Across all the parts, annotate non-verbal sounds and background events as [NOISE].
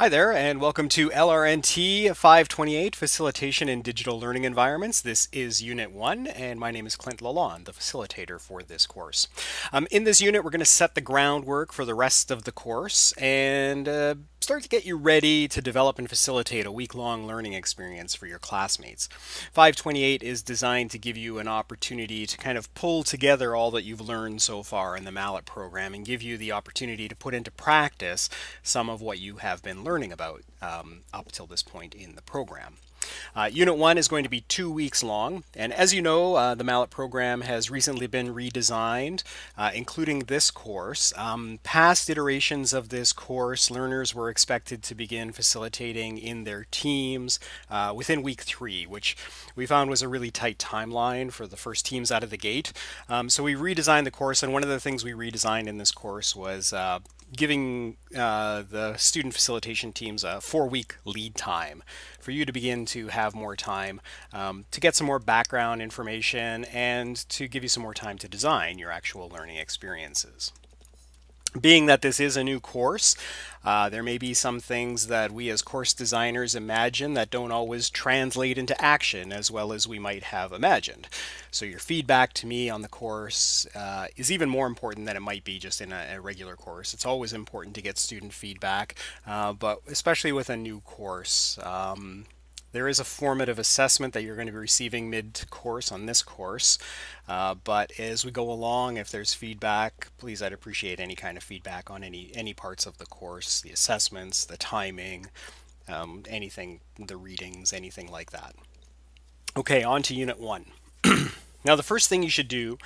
Hi there, and welcome to LRNT 528 Facilitation in Digital Learning Environments. This is Unit 1, and my name is Clint Lalonde, the facilitator for this course. Um, in this unit, we're going to set the groundwork for the rest of the course and uh, start to get you ready to develop and facilitate a week-long learning experience for your classmates. 528 is designed to give you an opportunity to kind of pull together all that you've learned so far in the MALAT program and give you the opportunity to put into practice some of what you have been learning about um, up till this point in the program. Uh, Unit 1 is going to be two weeks long, and as you know, uh, the MALAT program has recently been redesigned, uh, including this course. Um, past iterations of this course, learners were expected to begin facilitating in their teams uh, within week three, which we found was a really tight timeline for the first teams out of the gate. Um, so we redesigned the course, and one of the things we redesigned in this course was uh, giving uh, the student facilitation teams a four week lead time for you to begin to have more time um, to get some more background information and to give you some more time to design your actual learning experiences. Being that this is a new course, uh, there may be some things that we as course designers imagine that don't always translate into action as well as we might have imagined. So your feedback to me on the course uh, is even more important than it might be just in a, a regular course. It's always important to get student feedback, uh, but especially with a new course. Um, there is a formative assessment that you're going to be receiving mid-course on this course, uh, but as we go along, if there's feedback, please I'd appreciate any kind of feedback on any, any parts of the course, the assessments, the timing, um, anything, the readings, anything like that. Okay, on to Unit 1. Now the first thing you should do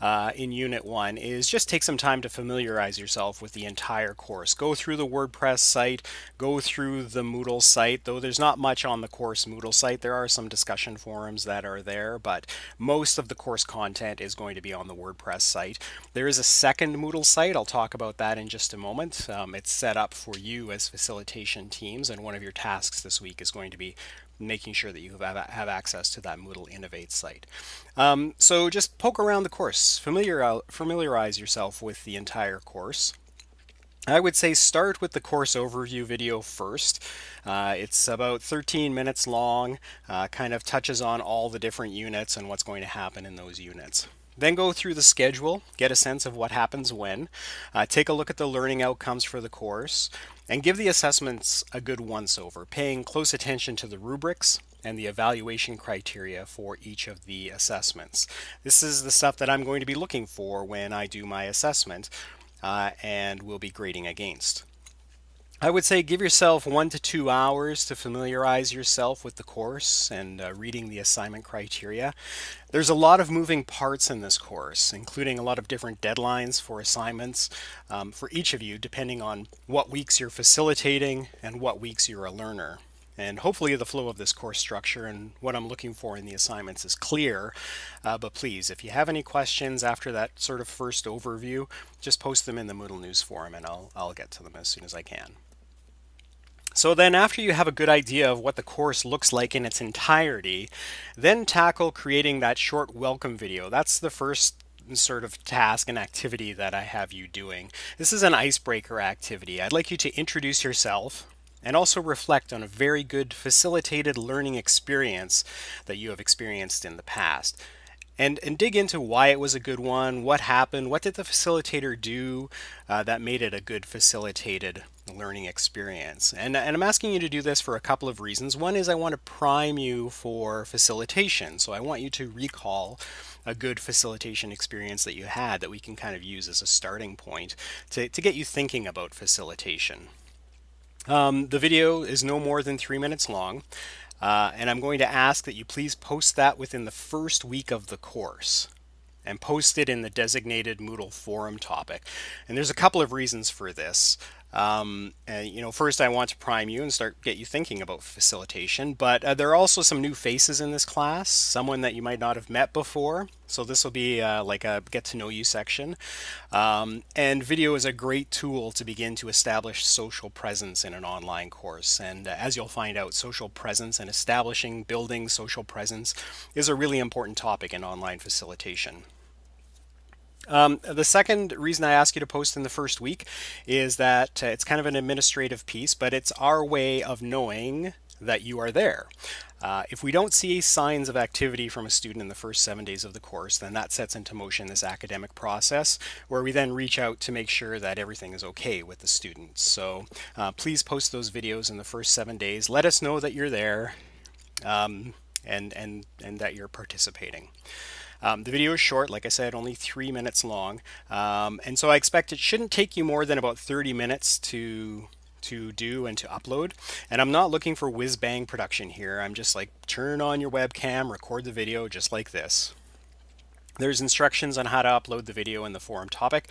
uh, in Unit 1 is just take some time to familiarize yourself with the entire course. Go through the WordPress site, go through the Moodle site, though there's not much on the course Moodle site. There are some discussion forums that are there, but most of the course content is going to be on the WordPress site. There is a second Moodle site. I'll talk about that in just a moment. Um, it's set up for you as facilitation teams, and one of your tasks this week is going to be making sure that you have, have access to that Moodle Innovate site. Um, so just poke around the course, familiar, familiarize yourself with the entire course. I would say start with the course overview video first. Uh, it's about 13 minutes long, uh, kind of touches on all the different units and what's going to happen in those units. Then go through the schedule, get a sense of what happens when, uh, take a look at the learning outcomes for the course, and give the assessments a good once-over, paying close attention to the rubrics and the evaluation criteria for each of the assessments. This is the stuff that I'm going to be looking for when I do my assessment uh, and will be grading against. I would say give yourself one to two hours to familiarize yourself with the course and uh, reading the assignment criteria. There's a lot of moving parts in this course, including a lot of different deadlines for assignments um, for each of you, depending on what weeks you're facilitating and what weeks you're a learner. And hopefully the flow of this course structure and what I'm looking for in the assignments is clear. Uh, but please, if you have any questions after that sort of first overview, just post them in the Moodle News forum and I'll, I'll get to them as soon as I can. So then after you have a good idea of what the course looks like in its entirety, then tackle creating that short welcome video. That's the first sort of task and activity that I have you doing. This is an icebreaker activity. I'd like you to introduce yourself and also reflect on a very good facilitated learning experience that you have experienced in the past and, and dig into why it was a good one, what happened, what did the facilitator do uh, that made it a good facilitated learning experience. And, and I'm asking you to do this for a couple of reasons. One is I want to prime you for facilitation. So I want you to recall a good facilitation experience that you had that we can kind of use as a starting point to, to get you thinking about facilitation. Um, the video is no more than three minutes long. Uh, and I'm going to ask that you please post that within the first week of the course and post it in the designated Moodle forum topic. And there's a couple of reasons for this. Um, and, you know, first I want to prime you and start get you thinking about facilitation, but uh, there are also some new faces in this class, someone that you might not have met before. So this will be uh, like a get to know you section. Um, and video is a great tool to begin to establish social presence in an online course. And uh, as you'll find out, social presence and establishing, building social presence is a really important topic in online facilitation. Um, the second reason I ask you to post in the first week is that uh, it's kind of an administrative piece, but it's our way of knowing that you are there. Uh, if we don't see signs of activity from a student in the first seven days of the course, then that sets into motion this academic process where we then reach out to make sure that everything is okay with the students. So uh, please post those videos in the first seven days. Let us know that you're there um, and, and, and that you're participating. Um, the video is short, like I said, only three minutes long. Um, and so I expect it shouldn't take you more than about 30 minutes to to do and to upload. And I'm not looking for whiz bang production here. I'm just like turn on your webcam, record the video just like this. There's instructions on how to upload the video in the forum topic.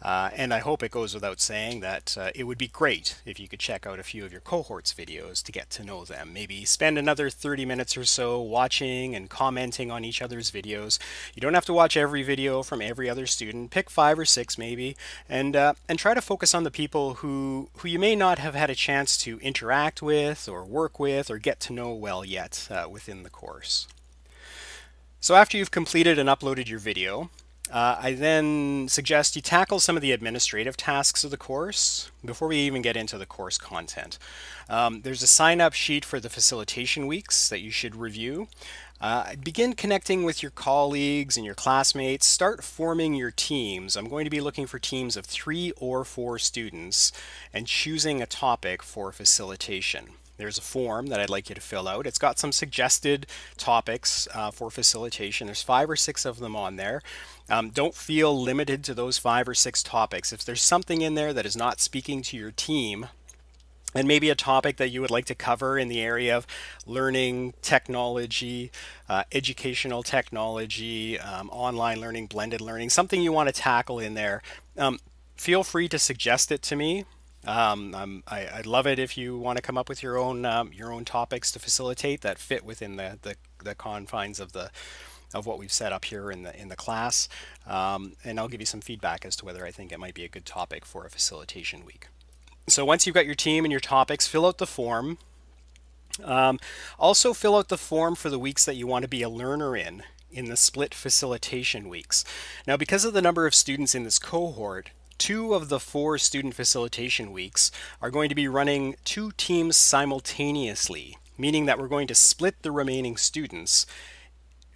Uh, and I hope it goes without saying that uh, it would be great if you could check out a few of your cohorts videos to get to know them. Maybe spend another 30 minutes or so watching and commenting on each other's videos. You don't have to watch every video from every other student. Pick five or six maybe, and uh, and try to focus on the people who who you may not have had a chance to interact with or work with or get to know well yet uh, within the course. So after you've completed and uploaded your video, uh, I then suggest you tackle some of the administrative tasks of the course before we even get into the course content. Um, there's a sign-up sheet for the facilitation weeks that you should review. Uh, begin connecting with your colleagues and your classmates. Start forming your teams. I'm going to be looking for teams of three or four students and choosing a topic for facilitation there's a form that I'd like you to fill out. It's got some suggested topics uh, for facilitation. There's five or six of them on there. Um, don't feel limited to those five or six topics. If there's something in there that is not speaking to your team, and maybe a topic that you would like to cover in the area of learning technology, uh, educational technology, um, online learning, blended learning, something you want to tackle in there, um, feel free to suggest it to me. Um, I, would love it if you want to come up with your own um, your own topics to facilitate that fit within the, the, the confines of the of what we've set up here in the in the class, um, and I'll give you some feedback as to whether I think it might be a good topic for a facilitation week. So once you've got your team and your topics, fill out the form. Um, also fill out the form for the weeks that you want to be a learner in in the split facilitation weeks. Now because of the number of students in this cohort, two of the four student facilitation weeks are going to be running two teams simultaneously, meaning that we're going to split the remaining students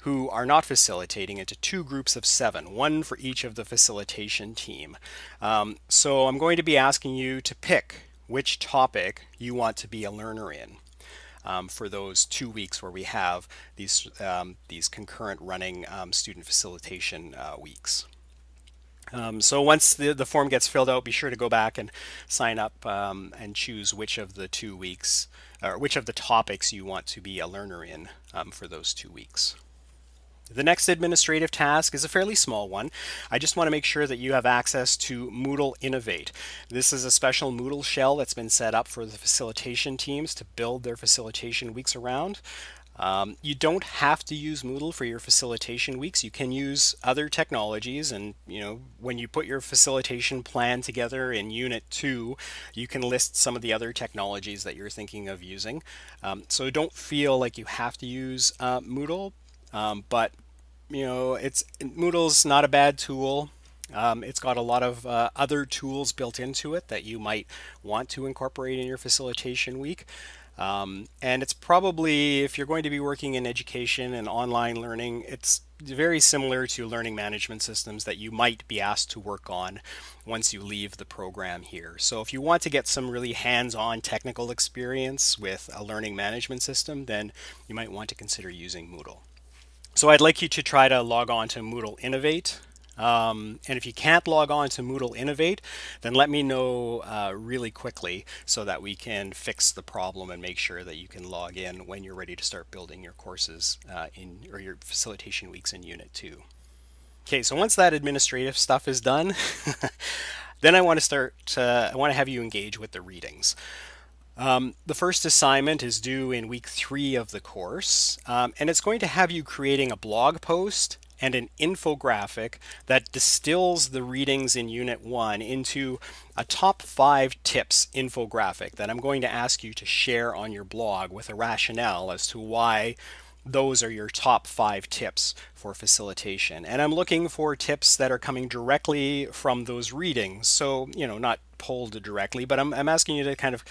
who are not facilitating into two groups of seven, one for each of the facilitation team. Um, so I'm going to be asking you to pick which topic you want to be a learner in. Um, for those two weeks where we have these um, these concurrent running um, student facilitation uh, weeks. Um, so once the, the form gets filled out, be sure to go back and sign up um, and choose which of the two weeks or which of the topics you want to be a learner in um, for those two weeks. The next administrative task is a fairly small one. I just want to make sure that you have access to Moodle Innovate. This is a special Moodle shell that's been set up for the facilitation teams to build their facilitation weeks around. Um, you don't have to use Moodle for your facilitation weeks. You can use other technologies and you know when you put your facilitation plan together in Unit 2 you can list some of the other technologies that you're thinking of using. Um, so don't feel like you have to use uh, Moodle um, but you know, it's Moodle's not a bad tool. Um, it's got a lot of uh, other tools built into it that you might want to incorporate in your facilitation week. Um, and it's probably, if you're going to be working in education and online learning, it's very similar to learning management systems that you might be asked to work on once you leave the program here. So if you want to get some really hands-on technical experience with a learning management system, then you might want to consider using Moodle. So I'd like you to try to log on to Moodle Innovate. Um, and if you can't log on to Moodle Innovate, then let me know uh, really quickly so that we can fix the problem and make sure that you can log in when you're ready to start building your courses uh, in or your facilitation weeks in Unit 2. Okay, so once that administrative stuff is done, [LAUGHS] then I want to start, uh, I want to have you engage with the readings. Um, the first assignment is due in week three of the course, um, and it's going to have you creating a blog post and an infographic that distills the readings in Unit 1 into a top five tips infographic that I'm going to ask you to share on your blog with a rationale as to why those are your top five tips for facilitation. And I'm looking for tips that are coming directly from those readings. So, you know, not pulled directly, but I'm, I'm asking you to kind of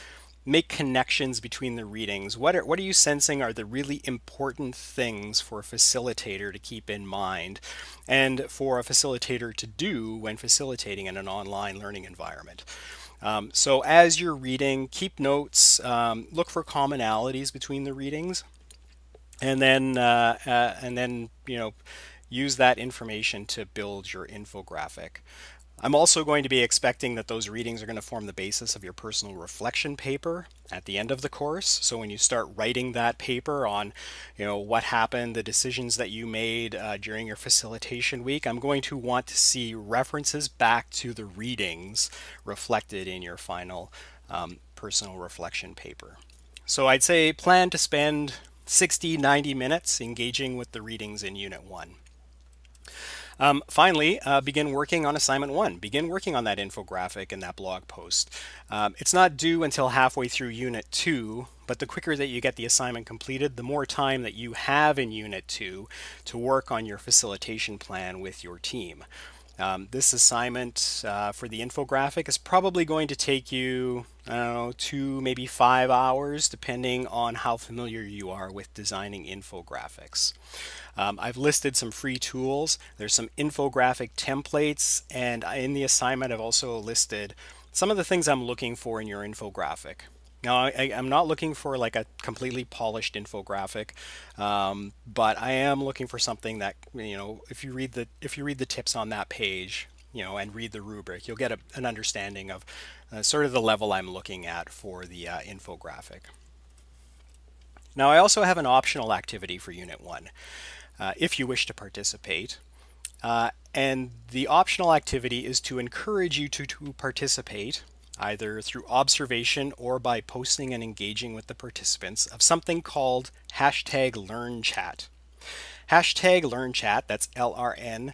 make connections between the readings. What are, what are you sensing are the really important things for a facilitator to keep in mind and for a facilitator to do when facilitating in an online learning environment? Um, so as you're reading, keep notes, um, look for commonalities between the readings, and then uh, uh, and then you know use that information to build your infographic. I'm also going to be expecting that those readings are going to form the basis of your personal reflection paper at the end of the course. So when you start writing that paper on, you know, what happened, the decisions that you made uh, during your facilitation week, I'm going to want to see references back to the readings reflected in your final um, personal reflection paper. So I'd say plan to spend 60, 90 minutes engaging with the readings in Unit 1. Um, finally, uh, begin working on assignment one. Begin working on that infographic and that blog post. Um, it's not due until halfway through unit two, but the quicker that you get the assignment completed, the more time that you have in unit two to work on your facilitation plan with your team. Um, this assignment uh, for the infographic is probably going to take you, I don't know, two, maybe five hours, depending on how familiar you are with designing infographics. Um, I've listed some free tools. There's some infographic templates, and in the assignment, I've also listed some of the things I'm looking for in your infographic. Now, I, am not looking for like a completely polished infographic, um, but I am looking for something that you know, if you read the if you read the tips on that page, you know, and read the rubric, you'll get a, an understanding of uh, sort of the level I'm looking at for the uh, infographic. Now, I also have an optional activity for Unit 1 uh, if you wish to participate. Uh, and the optional activity is to encourage you to, to participate either through observation or by posting and engaging with the participants of something called hashtag LrnChat. Hashtag LrnChat, that's L-R-N-C-H-A-T,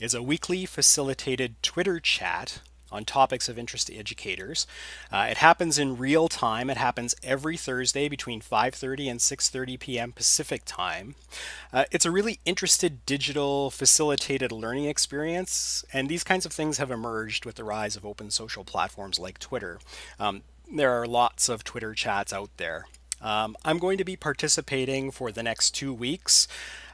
is a weekly facilitated Twitter chat on topics of interest to educators. Uh, it happens in real time. It happens every Thursday between 5.30 and 6.30 p.m. Pacific time. Uh, it's a really interested digital facilitated learning experience, and these kinds of things have emerged with the rise of open social platforms like Twitter. Um, there are lots of Twitter chats out there. Um, I'm going to be participating for the next two weeks.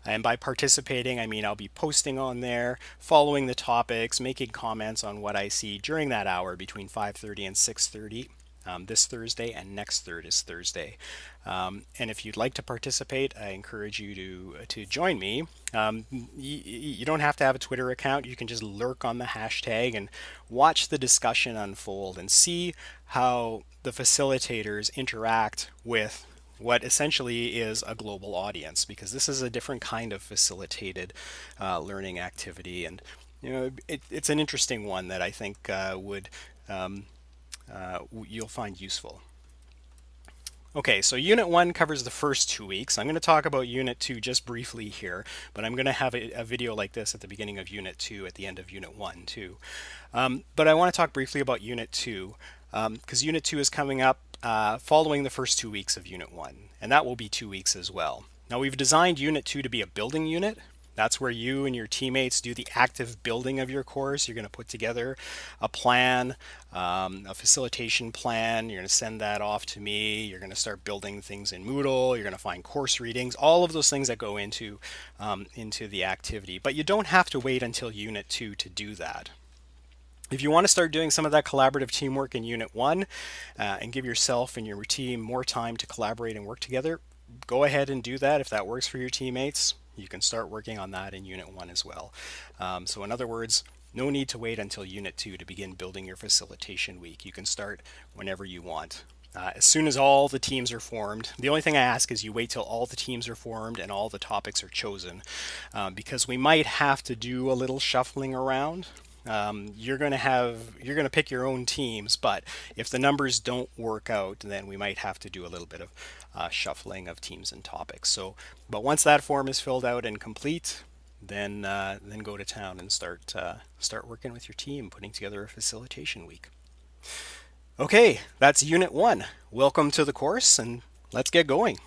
And by participating, I mean I'll be posting on there, following the topics, making comments on what I see during that hour between 5.30 and 6.30. Um, this Thursday and next third is Thursday. Um, and if you'd like to participate, I encourage you to to join me. Um, you don't have to have a Twitter account. You can just lurk on the hashtag and watch the discussion unfold and see how the facilitators interact with what essentially is a global audience because this is a different kind of facilitated uh, learning activity and you know it, it's an interesting one that I think uh, would um, uh, you'll find useful. Okay, so Unit 1 covers the first two weeks. I'm going to talk about Unit 2 just briefly here, but I'm going to have a, a video like this at the beginning of Unit 2, at the end of Unit 1 too. Um, but I want to talk briefly about Unit 2, because um, Unit 2 is coming up uh, following the first two weeks of Unit 1, and that will be two weeks as well. Now we've designed Unit 2 to be a building unit. That's where you and your teammates do the active building of your course. You're going to put together a plan, um, a facilitation plan. You're going to send that off to me. You're going to start building things in Moodle. You're going to find course readings, all of those things that go into, um, into the activity. But you don't have to wait until Unit 2 to do that. If you want to start doing some of that collaborative teamwork in Unit 1 uh, and give yourself and your team more time to collaborate and work together, go ahead and do that if that works for your teammates. You can start working on that in Unit 1 as well. Um, so in other words, no need to wait until Unit 2 to begin building your facilitation week. You can start whenever you want. Uh, as soon as all the teams are formed, the only thing I ask is you wait till all the teams are formed and all the topics are chosen um, because we might have to do a little shuffling around um, you're going to have you're going to pick your own teams but if the numbers don't work out then we might have to do a little bit of uh, shuffling of teams and topics. So but once that form is filled out and complete then uh, then go to town and start uh, start working with your team putting together a facilitation week. Okay that's unit one. Welcome to the course and let's get going